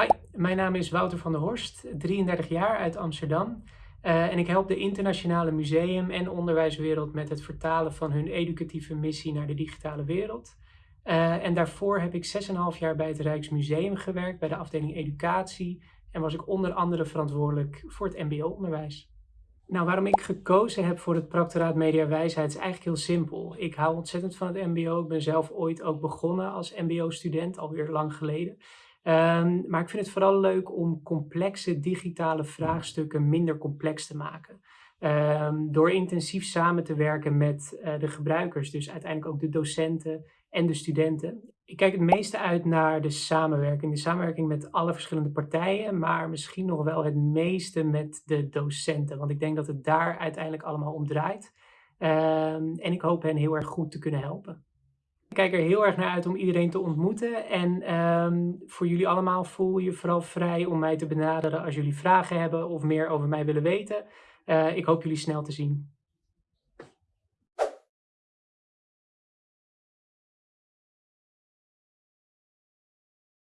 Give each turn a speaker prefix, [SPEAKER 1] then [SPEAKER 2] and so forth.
[SPEAKER 1] Hi, mijn naam is Wouter van der Horst, 33 jaar uit Amsterdam. Uh, en ik help de internationale museum- en onderwijswereld met het vertalen van hun educatieve missie naar de digitale wereld. Uh, en daarvoor heb ik 6,5 jaar bij het Rijksmuseum gewerkt, bij de afdeling educatie. En was ik onder andere verantwoordelijk voor het mbo-onderwijs. Nou, waarom ik gekozen heb voor het Proctoraat Media Wijsheid is eigenlijk heel simpel. Ik hou ontzettend van het mbo. Ik ben zelf ooit ook begonnen als mbo-student, alweer lang geleden. Um, maar ik vind het vooral leuk om complexe digitale vraagstukken minder complex te maken. Um, door intensief samen te werken met uh, de gebruikers, dus uiteindelijk ook de docenten en de studenten. Ik kijk het meeste uit naar de samenwerking. De samenwerking met alle verschillende partijen, maar misschien nog wel het meeste met de docenten. Want ik denk dat het daar uiteindelijk allemaal om draait. Um, en ik hoop hen heel erg goed te kunnen helpen. Kijk er heel erg naar uit om iedereen te ontmoeten. En um, voor jullie allemaal voel je vooral vrij om mij te benaderen als jullie vragen hebben of meer over mij willen weten. Uh, ik hoop jullie snel te zien.